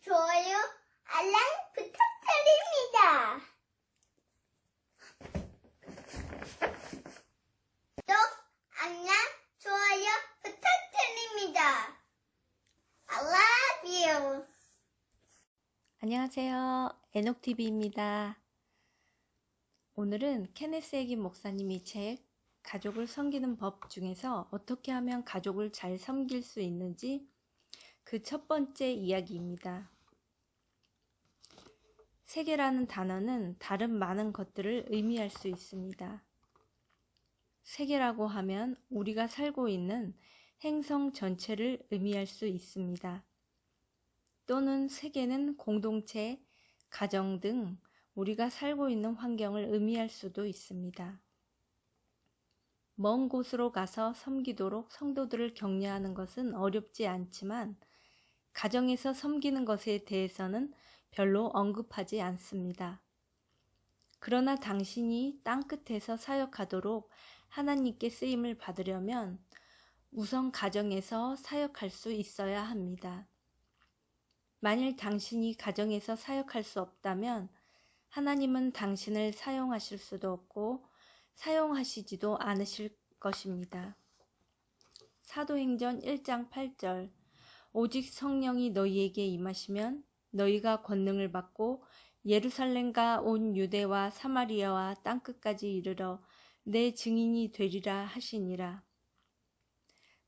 좋아요, 알람 부탁드립니다. 구독, 알람, 좋아요 부탁드립니다. I love you. 안녕하세요. 에녹TV입니다. 오늘은 케네스 에긴 목사님이 책 가족을 섬기는 법 중에서 어떻게 하면 가족을 잘 섬길 수 있는지 그 첫 번째 이야기입니다. 세계라는 단어는 다른 많은 것들을 의미할 수 있습니다. 세계라고 하면 우리가 살고 있는 행성 전체를 의미할 수 있습니다. 또는 세계는 공동체, 가정 등 우리가 살고 있는 환경을 의미할 수도 있습니다. 먼 곳으로 가서 섬기도록 성도들을 격려하는 것은 어렵지 않지만 가정에서 섬기는 것에 대해서는 별로 언급하지 않습니다. 그러나 당신이 땅끝에서 사역하도록 하나님께 쓰임을 받으려면 우선 가정에서 사역할 수 있어야 합니다. 만일 당신이 가정에서 사역할 수 없다면 하나님은 당신을 사용하실 수도 없고 사용하시지도 않으실 것입니다. 사도행전 1장 8절 오직 성령이 너희에게 임하시면 너희가 권능을 받고 예루살렘과 온 유대와 사마리아와 땅끝까지 이르러 내 증인이 되리라 하시니라.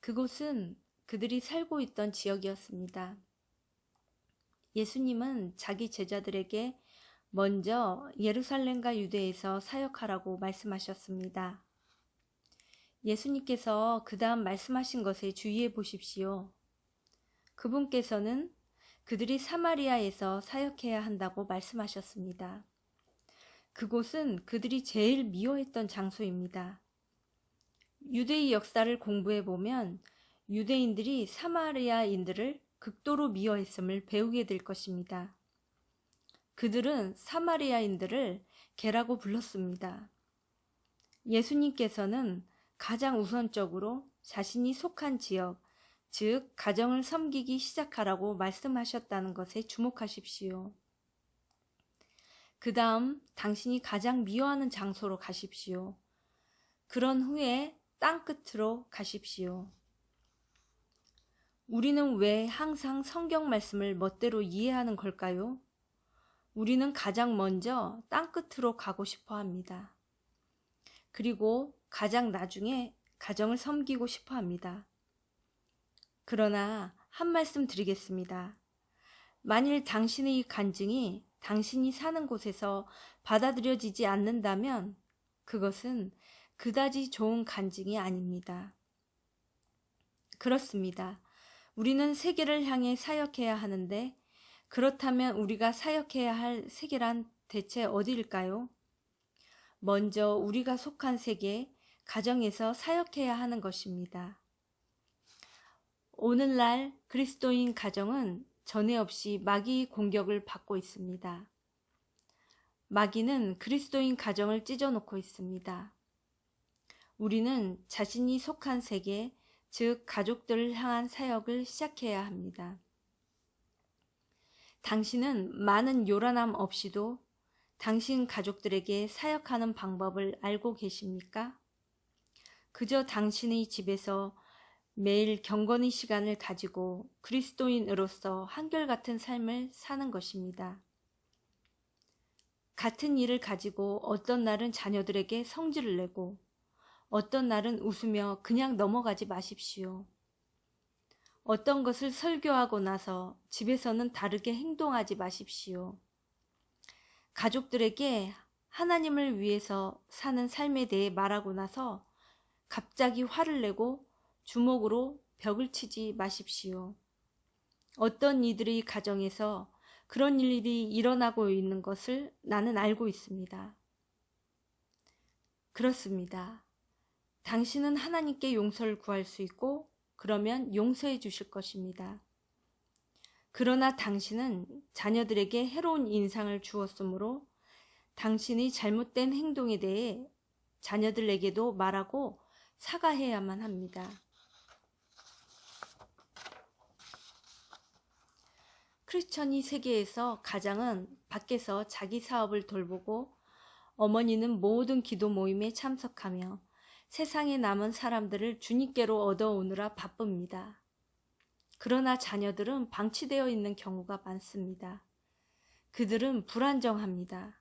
그곳은 그들이 살고 있던 지역이었습니다. 예수님은 자기 제자들에게 먼저 예루살렘과 유대에서 사역하라고 말씀하셨습니다. 예수님께서 그 다음 말씀하신 것에 주의해 보십시오. 그분께서는 그들이 사마리아에서 사역해야 한다고 말씀하셨습니다. 그곳은 그들이 제일 미워했던 장소입니다. 유대의 역사를 공부해 보면 유대인들이 사마리아인들을 극도로 미워했음을 배우게 될 것입니다. 그들은 사마리아인들을 개라고 불렀습니다. 예수님께서는 가장 우선적으로 자신이 속한 지역, 즉 가정을 섬기기 시작하라고 말씀하셨다는 것에 주목하십시오. 그 다음 당신이 가장 미워하는 장소로 가십시오. 그런 후에 땅끝으로 가십시오. 우리는 왜 항상 성경 말씀을 멋대로 이해하는 걸까요? 우리는 가장 먼저 땅끝으로 가고 싶어 합니다. 그리고 가장 나중에 가정을 섬기고 싶어 합니다. 그러나 한 말씀 드리겠습니다. 만일 당신의 간증이 당신이 사는 곳에서 받아들여지지 않는다면 그것은 그다지 좋은 간증이 아닙니다. 그렇습니다. 우리는 세계를 향해 사역해야 하는데 그렇다면 우리가 사역해야 할 세계란 대체 어디일까요? 먼저 우리가 속한 세계, 가정에서 사역해야 하는 것입니다. 오늘날 그리스도인 가정은 전에 없이 마귀 공격을 받고 있습니다. 마귀는 그리스도인 가정을 찢어놓고 있습니다. 우리는 자신이 속한 세계, 즉 가족들을 향한 사역을 시작해야 합니다. 당신은 많은 요란함 없이도 당신 가족들에게 사역하는 방법을 알고 계십니까? 그저 당신의 집에서 매일 경건의 시간을 가지고 그리스도인으로서 한결같은 삶을 사는 것입니다. 같은 일을 가지고 어떤 날은 자녀들에게 성질을 내고 어떤 날은 웃으며 그냥 넘어가지 마십시오. 어떤 것을 설교하고 나서 집에서는 다르게 행동하지 마십시오. 가족들에게 하나님을 위해서 사는 삶에 대해 말하고 나서 갑자기 화를 내고 주먹으로 벽을 치지 마십시오. 어떤 이들의 가정에서 그런 일이 일어나고 있는 것을 나는 알고 있습니다. 그렇습니다. 당신은 하나님께 용서를 구할 수 있고 그러면 용서해 주실 것입니다. 그러나 당신은 자녀들에게 해로운 인상을 주었으므로 당신이 잘못된 행동에 대해 자녀들에게도 말하고 사과해야만 합니다. 크리스천이 세계에서 가장은 밖에서 자기 사업을 돌보고 어머니는 모든 기도 모임에 참석하며 세상에 남은 사람들을 주님께로 얻어오느라 바쁩니다. 그러나 자녀들은 방치되어 있는 경우가 많습니다. 그들은 불안정합니다.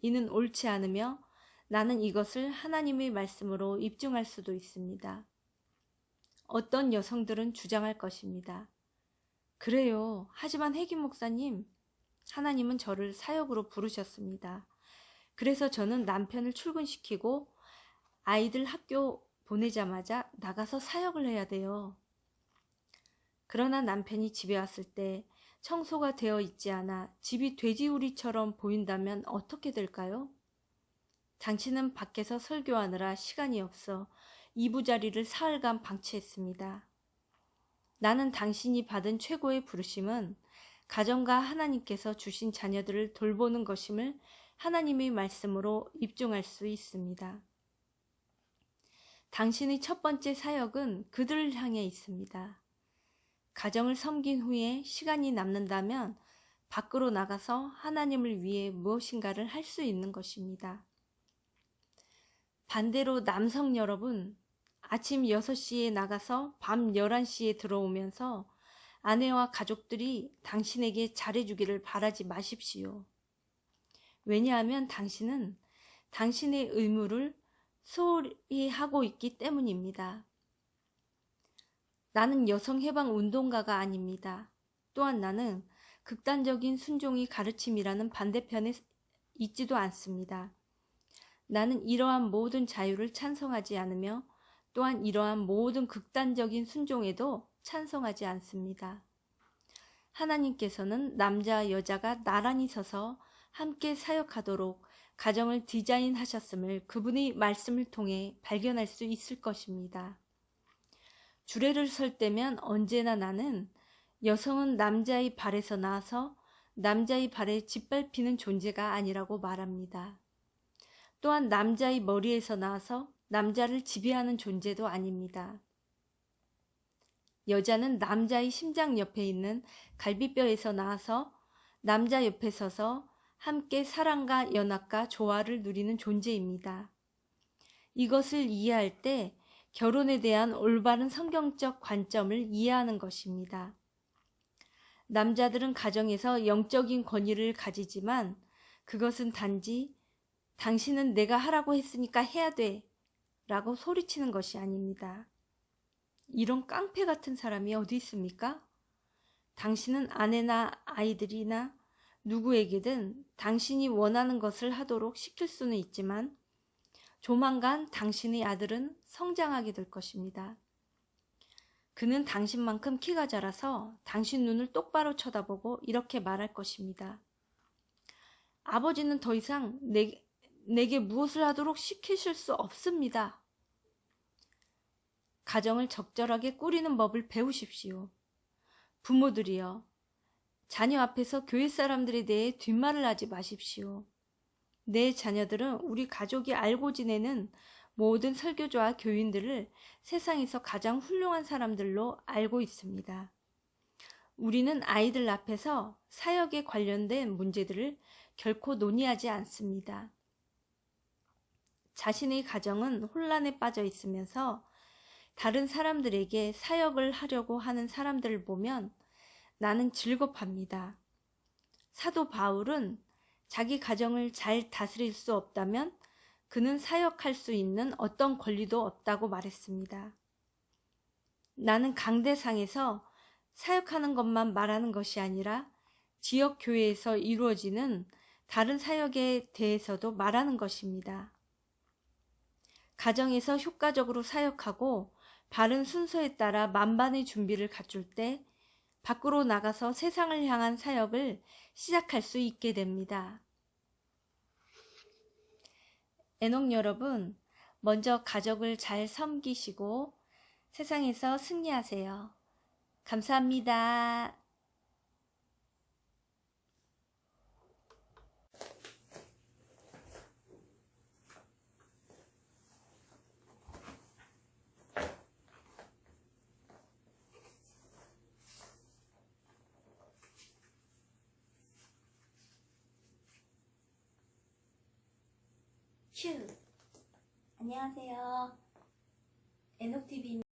이는 옳지 않으며 나는 이것을 하나님의 말씀으로 입증할 수도 있습니다. 어떤 여성들은 주장할 것입니다. 그래요. 하지만 혜기 목사님, 하나님은 저를 사역으로 부르셨습니다. 그래서 저는 남편을 출근시키고 아이들 학교 보내자마자 나가서 사역을 해야 돼요. 그러나 남편이 집에 왔을 때 청소가 되어 있지 않아 집이 돼지우리처럼 보인다면 어떻게 될까요? 당신은 밖에서 설교하느라 시간이 없어 이부자리를 사흘간 방치했습니다. 나는 당신이 받은 최고의 부르심은 가정과 하나님께서 주신 자녀들을 돌보는 것임을 하나님의 말씀으로 입증할 수 있습니다. 당신의 첫 번째 사역은 그들을 향해 있습니다. 가정을 섬긴 후에 시간이 남는다면 밖으로 나가서 하나님을 위해 무엇인가를 할 수 있는 것입니다. 반대로 남성 여러분, 아침 6시에 나가서 밤 11시에 들어오면서 아내와 가족들이 당신에게 잘해주기를 바라지 마십시오. 왜냐하면 당신은 당신의 의무를 소홀히 하고 있기 때문입니다. 나는 여성 해방 운동가가 아닙니다. 또한 나는 극단적인 순종이 가르침이라는 반대편에 있지도 않습니다. 나는 이러한 모든 자유를 찬성하지 않으며 또한 이러한 모든 극단적인 순종에도 찬성하지 않습니다. 하나님께서는 남자와 여자가 나란히 서서 함께 사역하도록 가정을 디자인하셨음을 그분의 말씀을 통해 발견할 수 있을 것입니다. 주례를 설 때면 언제나 나는 여성은 남자의 발에서 나와서 남자의 발에 짓밟히는 존재가 아니라고 말합니다. 또한 남자의 머리에서 나와서 남자를 지배하는 존재도 아닙니다. 여자는 남자의 심장 옆에 있는 갈비뼈에서 나와서 남자 옆에 서서 함께 사랑과 연합과 조화를 누리는 존재입니다. 이것을 이해할 때 결혼에 대한 올바른 성경적 관점을 이해하는 것입니다. 남자들은 가정에서 영적인 권위를 가지지만 그것은 단지 당신은 내가 하라고 했으니까 해야 돼 라고 소리치는 것이 아닙니다. 이런 깡패 같은 사람이 어디 있습니까? 당신은 아내나 아이들이나 누구에게든 당신이 원하는 것을 하도록 시킬 수는 있지만 조만간 당신의 아들은 성장하게 될 것입니다. 그는 당신만큼 키가 자라서 당신 눈을 똑바로 쳐다보고 이렇게 말할 것입니다. 아버지는 더 이상 내, 내게 무엇을 하도록 시키실 수 없습니다. 가정을 적절하게 꾸리는 법을 배우십시오. 부모들이여, 자녀 앞에서 교회 사람들에 대해 뒷말을 하지 마십시오. 내 자녀들은 우리 가족이 알고 지내는 모든 설교조와 교인들을 세상에서 가장 훌륭한 사람들로 알고 있습니다. 우리는 아이들 앞에서 사역에 관련된 문제들을 결코 논의하지 않습니다. 자신의 가정은 혼란에 빠져 있으면서 다른 사람들에게 사역을 하려고 하는 사람들을 보면 나는 즐겁합니다. 사도 바울은 자기 가정을 잘 다스릴 수 없다면 그는 사역할 수 있는 어떤 권리도 없다고 말했습니다. 나는 강대상에서 사역하는 것만 말하는 것이 아니라 지역 교회에서 이루어지는 다른 사역에 대해서도 말하는 것입니다. 가정에서 효과적으로 사역하고 바른 순서에 따라 만반의 준비를 갖출 때 밖으로 나가서 세상을 향한 사역을 시작할 수 있게 됩니다. 애녹 여러분, 먼저 가족을 잘 섬기시고 세상에서 승리하세요. 감사합니다. 큐. 안녕하세요. 에녹TV입니다.